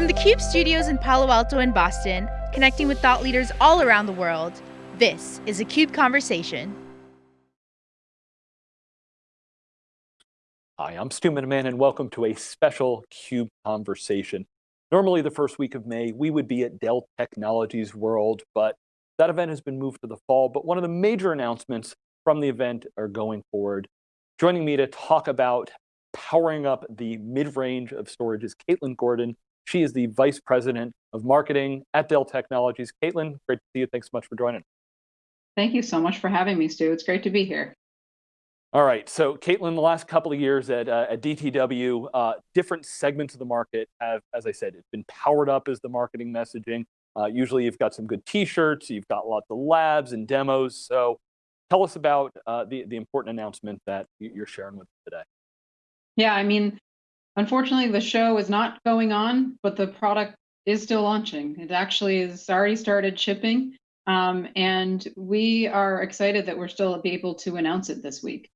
From the CUBE studios in Palo Alto and Boston, connecting with thought leaders all around the world, this is a CUBE Conversation. Hi, I'm Stu Miniman and welcome to a special CUBE Conversation. Normally the first week of May, we would be at Dell Technologies World, but that event has been moved to the fall. But one of the major announcements from the event are going forward. Joining me to talk about powering up the mid-range of storage is Caitlin Gordon, she is the Vice President of Marketing at Dell Technologies. Caitlin, great to see you. Thanks so much for joining. Thank you so much for having me, Stu. It's great to be here. All right, so Caitlin, the last couple of years at, uh, at DTW, uh, different segments of the market have, as I said, it's been powered up as the marketing messaging. Uh, usually you've got some good t-shirts, you've got lots of labs and demos. So tell us about uh, the, the important announcement that you're sharing with us today. Yeah, I mean, Unfortunately, the show is not going on, but the product is still launching. It actually has already started shipping, um, and we are excited that we're still able to announce it this week.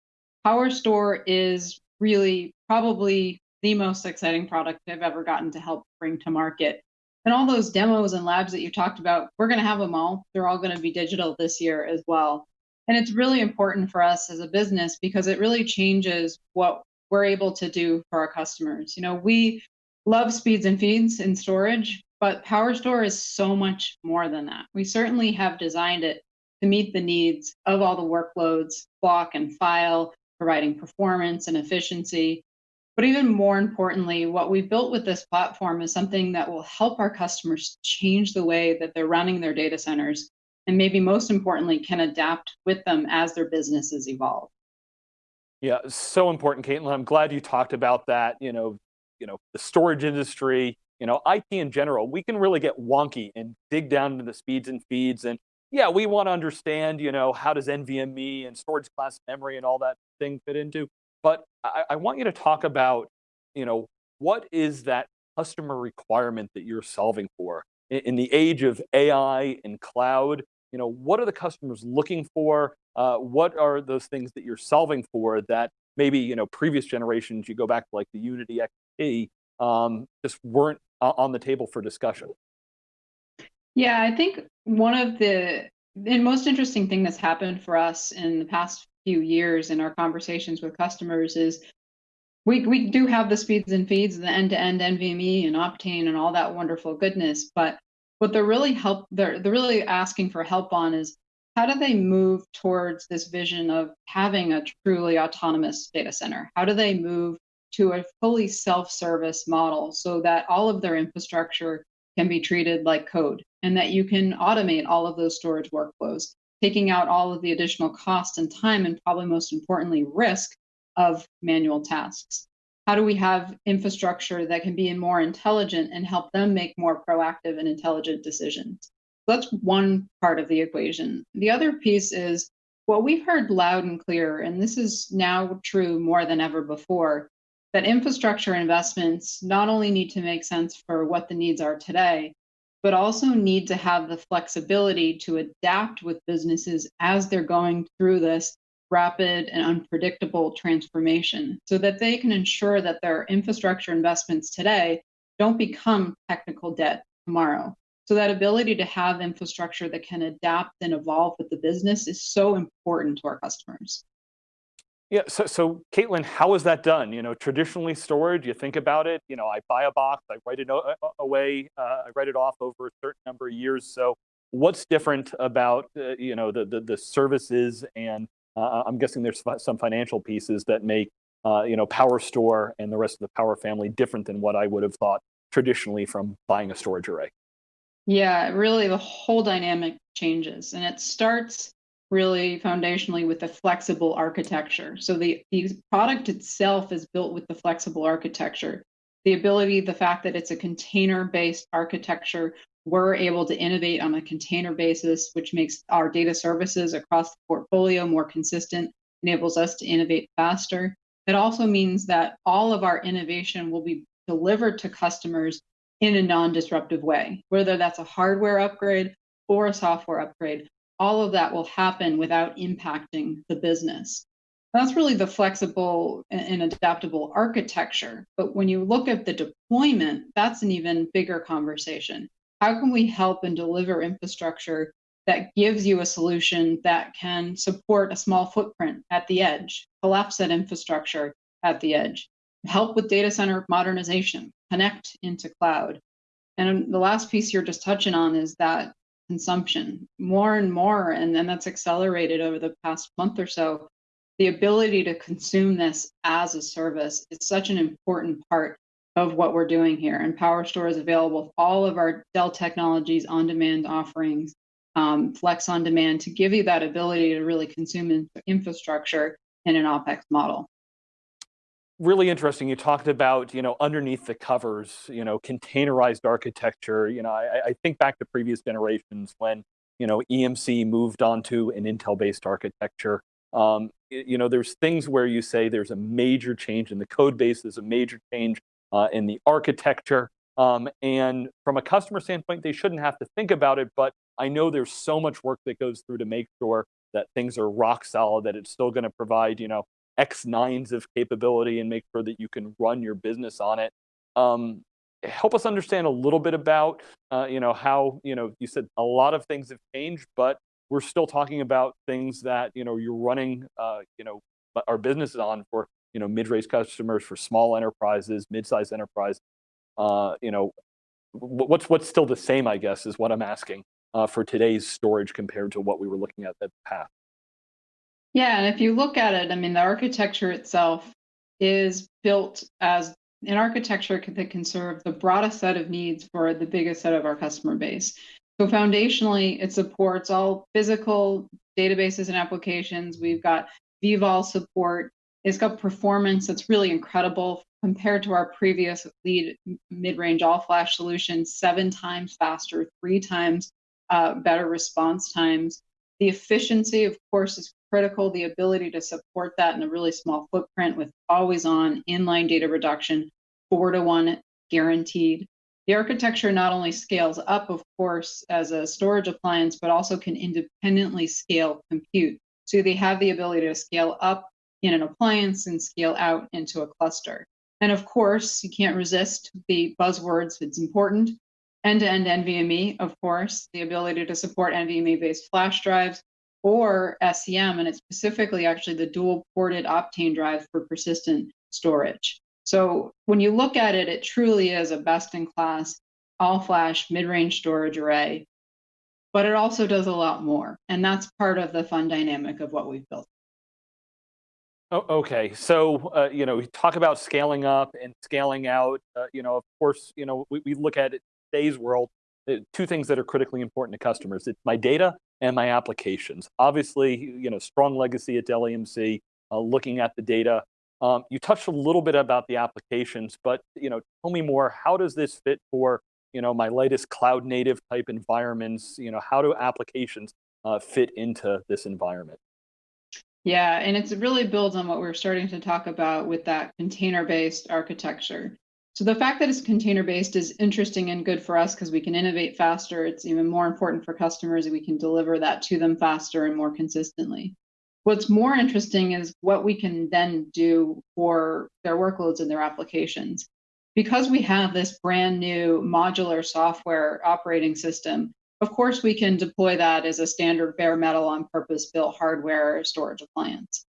PowerStore is really probably the most exciting product I've ever gotten to help bring to market. And all those demos and labs that you talked about, we're going to have them all. They're all going to be digital this year as well. And it's really important for us as a business because it really changes what we're able to do for our customers. You know, we love speeds and feeds in storage, but PowerStore is so much more than that. We certainly have designed it to meet the needs of all the workloads, block and file, providing performance and efficiency. But even more importantly, what we've built with this platform is something that will help our customers change the way that they're running their data centers, and maybe most importantly, can adapt with them as their businesses evolve. Yeah, so important, Caitlin. I'm glad you talked about that. You know, you know, the storage industry, you know, IT in general, we can really get wonky and dig down into the speeds and feeds. And yeah, we want to understand, you know, how does NVMe and storage class memory and all that thing fit into. But I, I want you to talk about, you know, what is that customer requirement that you're solving for? In, in the age of AI and cloud, you know, what are the customers looking for? Uh, what are those things that you're solving for that maybe you know previous generations, you go back to like the Unity XT, um, just weren't on the table for discussion? Yeah, I think one of the and most interesting thing that's happened for us in the past few years in our conversations with customers is we, we do have the speeds and feeds, the end-to-end -end NVMe and Optane and all that wonderful goodness, but what they're really help they're, they're really asking for help on is how do they move towards this vision of having a truly autonomous data center? How do they move to a fully self-service model so that all of their infrastructure can be treated like code and that you can automate all of those storage workflows, taking out all of the additional cost and time and probably most importantly, risk of manual tasks. How do we have infrastructure that can be more intelligent and help them make more proactive and intelligent decisions? That's one part of the equation. The other piece is what we've heard loud and clear, and this is now true more than ever before, that infrastructure investments not only need to make sense for what the needs are today, but also need to have the flexibility to adapt with businesses as they're going through this rapid and unpredictable transformation so that they can ensure that their infrastructure investments today don't become technical debt tomorrow. So that ability to have infrastructure that can adapt and evolve with the business is so important to our customers. Yeah, so, so Caitlin, how is that done? You know, traditionally storage, you think about it, you know, I buy a box, I write it away, uh, I write it off over a certain number of years. So what's different about, uh, you know, the, the, the, services and uh, I'm guessing there's some financial pieces that make, uh, you know, PowerStore and the rest of the Power family different than what I would have thought traditionally from buying a storage array. Yeah, really the whole dynamic changes. And it starts really foundationally with the flexible architecture. So the, the product itself is built with the flexible architecture. The ability, the fact that it's a container-based architecture, we're able to innovate on a container basis, which makes our data services across the portfolio more consistent, enables us to innovate faster. It also means that all of our innovation will be delivered to customers in a non-disruptive way, whether that's a hardware upgrade or a software upgrade. All of that will happen without impacting the business. That's really the flexible and adaptable architecture. But when you look at the deployment, that's an even bigger conversation. How can we help and deliver infrastructure that gives you a solution that can support a small footprint at the edge, collapse that infrastructure at the edge, help with data center modernization, connect into cloud. And the last piece you're just touching on is that consumption more and more, and then that's accelerated over the past month or so. The ability to consume this as a service is such an important part of what we're doing here. And PowerStore is available with all of our Dell Technologies on-demand offerings, um, Flex on Demand, to give you that ability to really consume infrastructure in an OpEx model really interesting. You talked about, you know, underneath the covers, you know, containerized architecture. You know, I, I think back to previous generations when, you know, EMC moved onto an Intel-based architecture. Um, you know, there's things where you say there's a major change in the code base, there's a major change uh, in the architecture. Um, and from a customer standpoint, they shouldn't have to think about it, but I know there's so much work that goes through to make sure that things are rock solid, that it's still going to provide, you know, X nines of capability and make sure that you can run your business on it. Um, help us understand a little bit about, uh, you know, how, you know, you said a lot of things have changed, but we're still talking about things that, you know, you're running, uh, you know, our businesses on for, you know, mid-range customers, for small enterprises, mid-sized enterprise. Uh, you know, what's what's still the same, I guess, is what I'm asking uh, for today's storage compared to what we were looking at at the past. Yeah, and if you look at it, I mean, the architecture itself is built as an architecture that can serve the broadest set of needs for the biggest set of our customer base. So foundationally, it supports all physical databases and applications. We've got vVol support. It's got performance that's really incredible compared to our previous lead mid-range all-flash solution, seven times faster, three times uh, better response times. The efficiency, of course, is critical. The ability to support that in a really small footprint with always on inline data reduction, four to one guaranteed. The architecture not only scales up, of course, as a storage appliance, but also can independently scale compute. So they have the ability to scale up in an appliance and scale out into a cluster. And of course, you can't resist the buzzwords, it's important. End-to-end NVMe, of course, the ability to support NVMe-based flash drives, or SCM, and it's specifically actually the dual ported Optane drive for persistent storage. So when you look at it, it truly is a best in class all flash mid range storage array, but it also does a lot more. And that's part of the fun dynamic of what we've built. Oh, okay, so uh, you know, we talk about scaling up and scaling out. Uh, you know, of course, you know, we, we look at it today's world. Uh, two things that are critically important to customers: it's my data and my applications. Obviously, you know, strong legacy at Dell EMC, uh, looking at the data. Um, you touched a little bit about the applications, but you know, tell me more. How does this fit for you know my latest cloud native type environments? You know, how do applications uh, fit into this environment? Yeah, and it really builds on what we're starting to talk about with that container-based architecture. So the fact that it's container based is interesting and good for us because we can innovate faster. It's even more important for customers and we can deliver that to them faster and more consistently. What's more interesting is what we can then do for their workloads and their applications. Because we have this brand new modular software operating system, of course, we can deploy that as a standard bare metal on purpose built hardware storage appliance.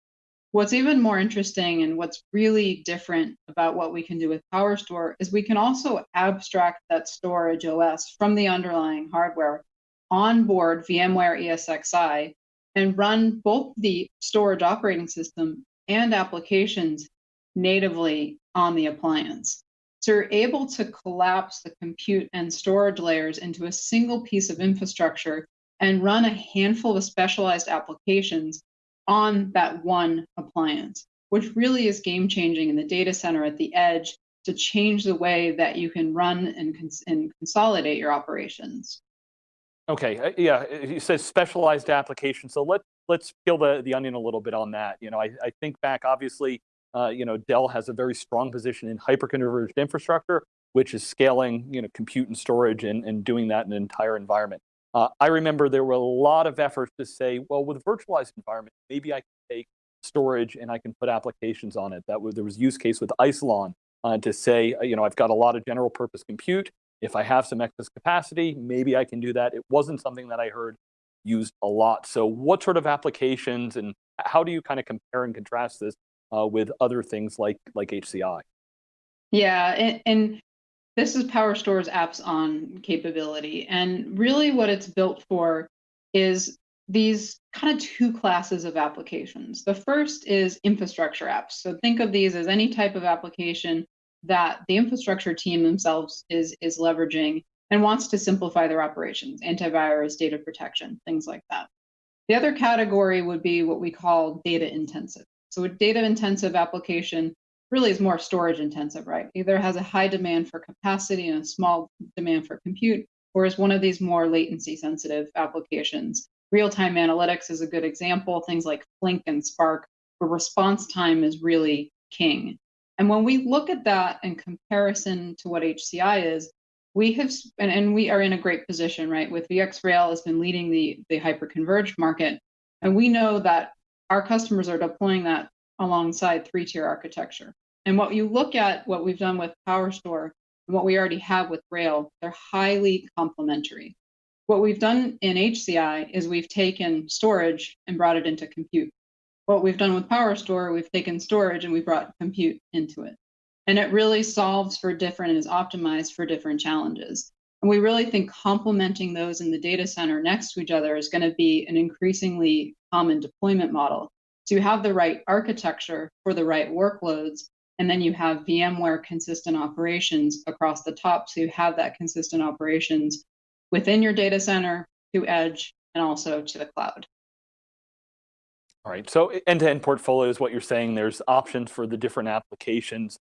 What's even more interesting and what's really different about what we can do with PowerStore is we can also abstract that storage OS from the underlying hardware onboard VMware ESXi and run both the storage operating system and applications natively on the appliance. So you're able to collapse the compute and storage layers into a single piece of infrastructure and run a handful of specialized applications on that one appliance, which really is game changing in the data center at the edge to change the way that you can run and, cons and consolidate your operations. Okay, uh, yeah, you said specialized applications. So let, let's peel the, the onion a little bit on that. You know, I, I think back, obviously, uh, you know, Dell has a very strong position in hyperconverged infrastructure, which is scaling, you know, compute and storage and, and doing that in an entire environment. Uh, I remember there were a lot of efforts to say, well, with a virtualized environment, maybe I can take storage and I can put applications on it. That was, there was use case with Isilon uh, to say, uh, you know, I've got a lot of general purpose compute. If I have some excess capacity, maybe I can do that. It wasn't something that I heard used a lot. So what sort of applications and how do you kind of compare and contrast this uh, with other things like, like HCI? Yeah, and, and this is PowerStore's apps on capability. And really what it's built for is these kind of two classes of applications. The first is infrastructure apps. So think of these as any type of application that the infrastructure team themselves is, is leveraging and wants to simplify their operations, antivirus, data protection, things like that. The other category would be what we call data intensive. So a data intensive application really is more storage intensive, right? Either has a high demand for capacity and a small demand for compute, or is one of these more latency sensitive applications. Real-time analytics is a good example, things like Flink and Spark, where response time is really king. And when we look at that in comparison to what HCI is, we have, and, and we are in a great position, right? With VxRail has been leading the, the hyper-converged market. And we know that our customers are deploying that alongside three-tier architecture. And what you look at, what we've done with PowerStore, and what we already have with Rail, they're highly complementary. What we've done in HCI is we've taken storage and brought it into compute. What we've done with PowerStore, we've taken storage and we brought compute into it. And it really solves for different and is optimized for different challenges. And we really think complementing those in the data center next to each other is going to be an increasingly common deployment model. So you have the right architecture for the right workloads, and then you have VMware consistent operations across the top. So you have that consistent operations within your data center to edge and also to the cloud. All right, so end-to-end -end portfolio is what you're saying. There's options for the different applications.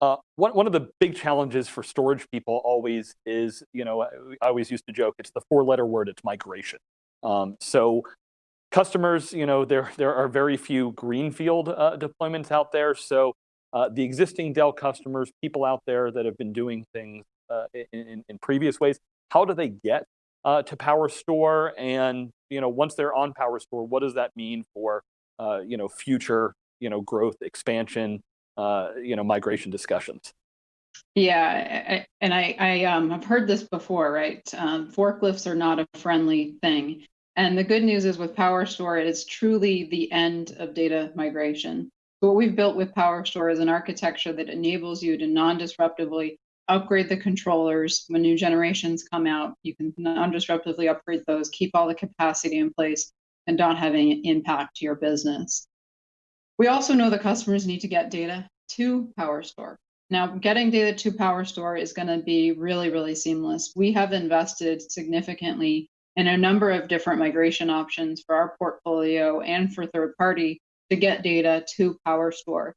Uh, one, one of the big challenges for storage people always is, you know, I always used to joke, it's the four letter word, it's migration. Um, so customers, you know, there, there are very few greenfield uh, deployments out there. So uh, the existing Dell customers, people out there that have been doing things uh, in, in, previous ways, how do they get uh, to PowerStore? And you know, once they're on PowerStore, what does that mean for uh, you know future you know growth, expansion, uh, you know migration discussions? Yeah, and I, I um, have heard this before, right? Um, forklifts are not a friendly thing. And the good news is with PowerStore, it is truly the end of data migration. So what we've built with PowerStore is an architecture that enables you to non-disruptively upgrade the controllers when new generations come out. You can non-disruptively upgrade those, keep all the capacity in place, and don't have any impact to your business. We also know the customers need to get data to PowerStore. Now, getting data to PowerStore is going to be really, really seamless. We have invested significantly in a number of different migration options for our portfolio and for third party to get data to PowerStore.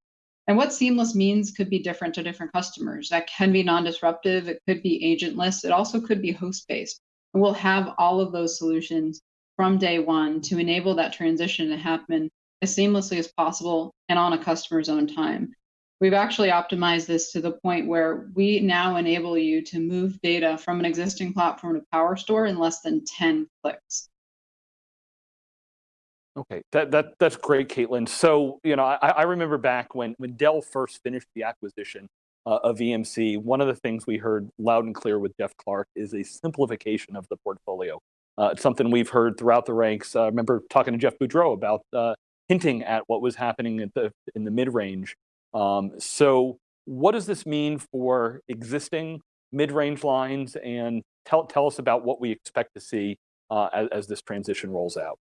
And what seamless means could be different to different customers. That can be non-disruptive, it could be agentless, it also could be host-based. And we'll have all of those solutions from day one to enable that transition to happen as seamlessly as possible and on a customer's own time. We've actually optimized this to the point where we now enable you to move data from an existing platform to PowerStore in less than 10 clicks. Okay, that, that, that's great, Caitlin. So, you know, I, I remember back when, when Dell first finished the acquisition uh, of EMC, one of the things we heard loud and clear with Jeff Clarke is a simplification of the portfolio. Uh, it's something we've heard throughout the ranks. Uh, I remember talking to Jeff Boudreau about uh, hinting at what was happening the, in the mid-range. Um, so what does this mean for existing mid-range lines and tell, tell us about what we expect to see uh, as, as this transition rolls out?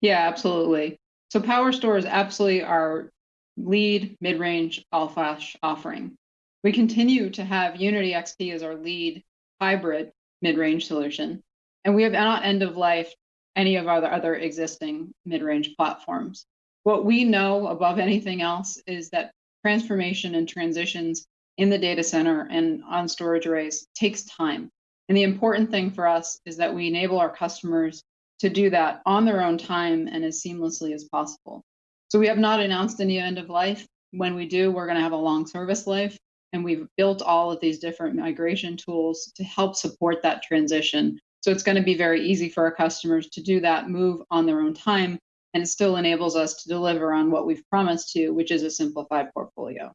Yeah, absolutely. So PowerStore is absolutely our lead mid-range all-flash offering. We continue to have Unity XT as our lead hybrid mid-range solution, and we have not end of life any of our other existing mid-range platforms. What we know above anything else is that transformation and transitions in the data center and on storage arrays takes time. And the important thing for us is that we enable our customers to do that on their own time and as seamlessly as possible. So we have not announced any end of life. When we do, we're going to have a long service life. And we've built all of these different migration tools to help support that transition. So it's going to be very easy for our customers to do that move on their own time and it still enables us to deliver on what we've promised to, which is a simplified portfolio.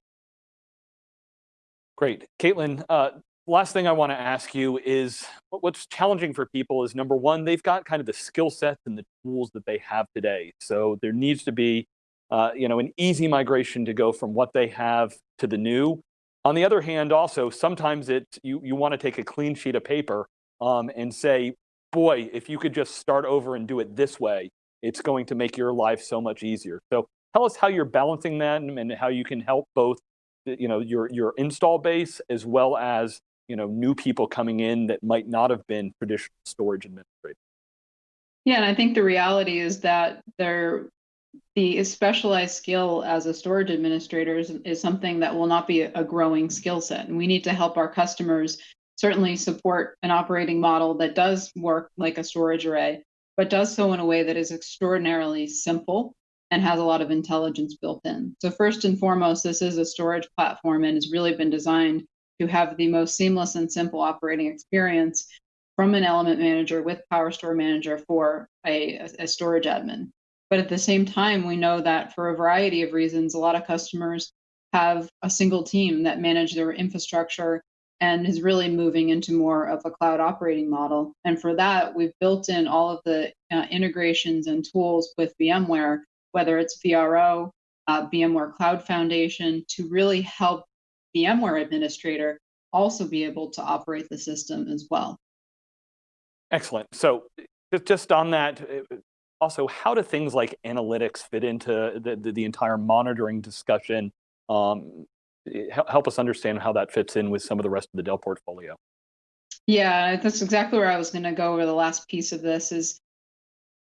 Great. Caitlin, uh, last thing I want to ask you is what's challenging for people is number one, they've got kind of the skill sets and the tools that they have today. So there needs to be uh, you know, an easy migration to go from what they have to the new. On the other hand, also, sometimes it you, you want to take a clean sheet of paper um, and say, boy, if you could just start over and do it this way, it's going to make your life so much easier. So tell us how you're balancing that and how you can help both you know, your, your install base as well as you know, new people coming in that might not have been traditional storage administrators. Yeah, and I think the reality is that there, the specialized skill as a storage administrator is, is something that will not be a growing skill set. And we need to help our customers certainly support an operating model that does work like a storage array, but does so in a way that is extraordinarily simple and has a lot of intelligence built in. So first and foremost, this is a storage platform and has really been designed to have the most seamless and simple operating experience from an element manager with PowerStore Manager for a, a storage admin. But at the same time, we know that for a variety of reasons, a lot of customers have a single team that manage their infrastructure and is really moving into more of a cloud operating model. And for that, we've built in all of the uh, integrations and tools with VMware, whether it's VRO, uh, VMware Cloud Foundation, to really help VMware administrator also be able to operate the system as well. Excellent. So just on that, uh, also, how do things like analytics fit into the, the, the entire monitoring discussion? Um, help us understand how that fits in with some of the rest of the Dell portfolio. Yeah, that's exactly where I was going to go over the last piece of this is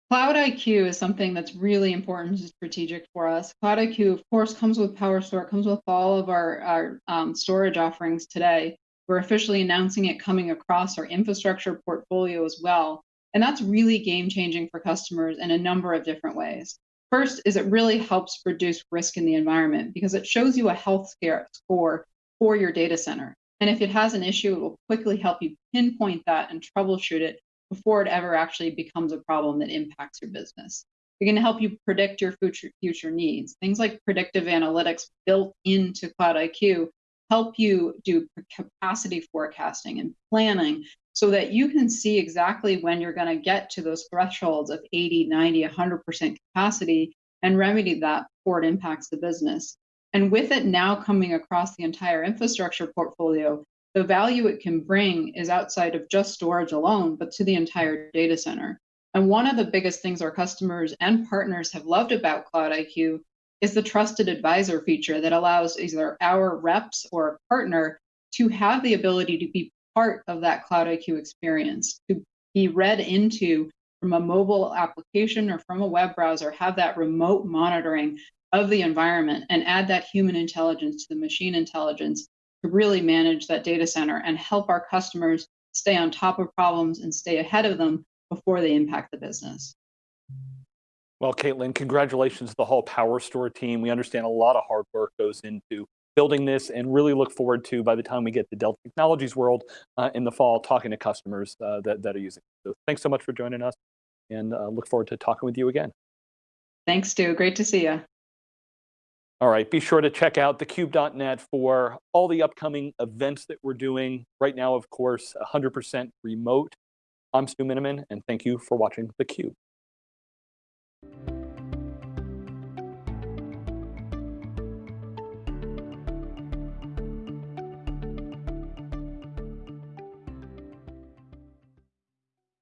Cloud IQ is something that's really important and strategic for us. Cloud IQ, of course, comes with PowerStore, comes with all of our, our um, storage offerings today. We're officially announcing it coming across our infrastructure portfolio as well. And that's really game changing for customers in a number of different ways. First is it really helps reduce risk in the environment because it shows you a health score for your data center. And if it has an issue, it will quickly help you pinpoint that and troubleshoot it before it ever actually becomes a problem that impacts your business. Going to help you predict your future future needs. Things like predictive analytics built into Cloud IQ help you do capacity forecasting and planning so that you can see exactly when you're going to get to those thresholds of 80, 90, 100% capacity and remedy that before it impacts the business. And with it now coming across the entire infrastructure portfolio, the value it can bring is outside of just storage alone, but to the entire data center. And one of the biggest things our customers and partners have loved about Cloud IQ is the trusted advisor feature that allows either our reps or a partner to have the ability to be part of that Cloud IQ experience, to be read into from a mobile application or from a web browser, have that remote monitoring of the environment and add that human intelligence to the machine intelligence to really manage that data center and help our customers stay on top of problems and stay ahead of them before they impact the business. Well, Caitlin, congratulations to the whole PowerStore team. We understand a lot of hard work goes into building this and really look forward to, by the time we get to Dell Technologies World uh, in the fall, talking to customers uh, that, that are using it. So thanks so much for joining us and uh, look forward to talking with you again. Thanks, Stu. Great to see you. All right, be sure to check out thecube.net for all the upcoming events that we're doing. Right now, of course, 100% remote. I'm Stu Miniman, and thank you for watching theCUBE.